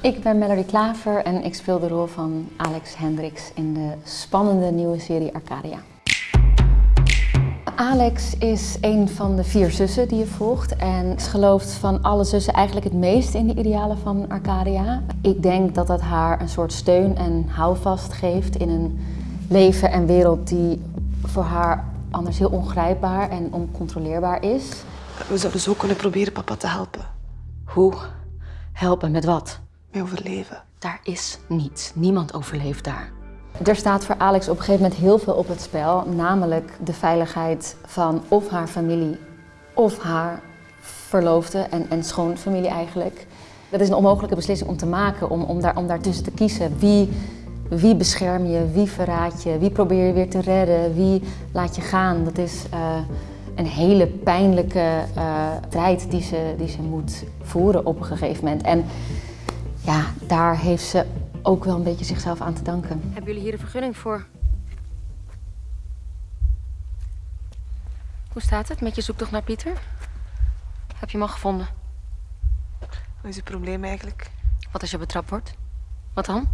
Ik ben Melody Klaver en ik speel de rol van Alex Hendricks in de spannende nieuwe serie Arcadia. Alex is een van de vier zussen die je volgt en ze gelooft van alle zussen eigenlijk het meest in de idealen van Arcadia. Ik denk dat dat haar een soort steun en houvast geeft in een leven en wereld die voor haar anders heel ongrijpbaar en oncontroleerbaar is. We zouden zo kunnen proberen papa te helpen. Hoe? Helpen met wat? Met overleven. Daar is niets. Niemand overleeft daar. Er staat voor Alex op een gegeven moment heel veel op het spel, namelijk de veiligheid van of haar familie of haar verloofde en, en schoonfamilie eigenlijk. Dat is een onmogelijke beslissing om te maken, om, om, daar, om daartussen te kiezen. Wie, wie bescherm je, wie verraad je, wie probeer je weer te redden, wie laat je gaan. Dat is uh, een hele pijnlijke uh, strijd die ze, die ze moet voeren op een gegeven moment. En ja, daar heeft ze ook wel een beetje zichzelf aan te danken. Hebben jullie hier een vergunning voor? Hoe staat het met je zoektocht naar Pieter? Heb je hem al gevonden? Wat is het probleem eigenlijk? Wat als je betrapt wordt? Wat dan?